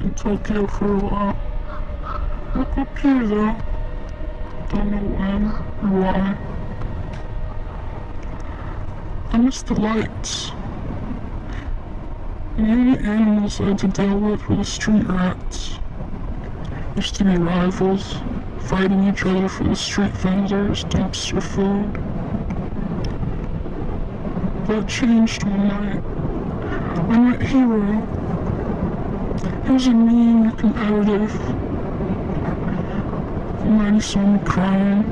in Tokyo for a while. Look up here though. Don't know when or why. I miss the lights. The only animals I had to deal with were the street rats. Used to be rivals, fighting each other for the street vendors, dumpster food. That changed one night. I met Hero. He was a mean, he saw me crying.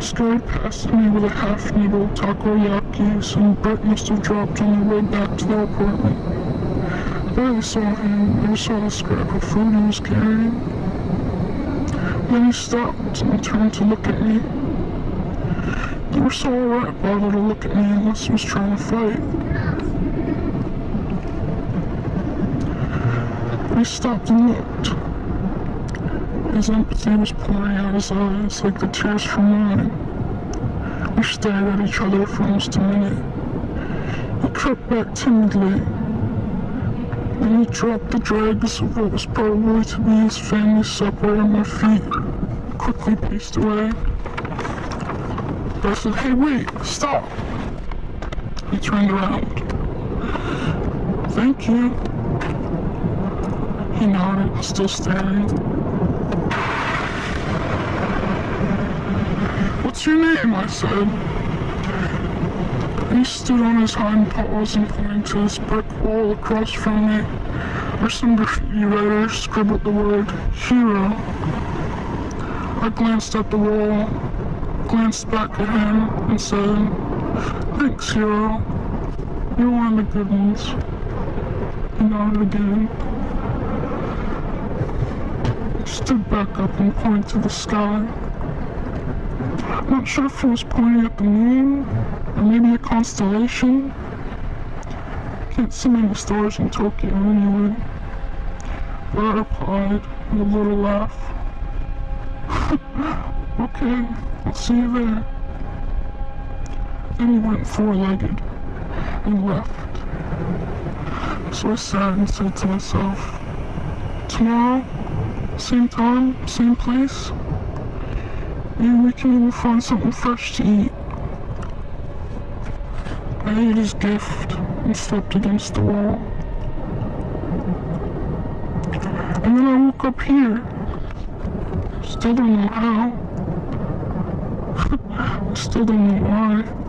Scurried past me with a half-needle takoyaki some Brett must have dropped on the way back to the apartment. I barely saw him, I saw the scrap of food he was carrying. Then he stopped and turned to look at me. Never were so rat bother to look at me unless he was trying to fight. Stopped and looked. His empathy was pouring out his eyes like the tears from mine. We stared at each other for almost a minute. He crept back timidly. Then he dropped the dregs of what was probably to be his family supper at my feet. Quickly paced away. I said, hey wait, stop! He turned around. Thank you. He nodded, still staring. What's your name? I said. He stood on his hind paws and pointed to this brick wall across from me, where some graffiti writer scribbled the word hero. I glanced at the wall, glanced back at him, and said, Thanks, hero. You're one of the good ones. He nodded again. Stood back up and pointed to the sky. Not sure if he was pointing at the moon, or maybe a constellation. Can't see many stars in Tokyo anyway. But I replied with a little laugh. okay, I'll see you there. Then he went four-legged and left. So I sat and said to myself, tomorrow, same time, same place, and we can even find something fresh to eat. I ate his gift and slept against the wall. And then I woke up here. Still don't know how. Still don't know why.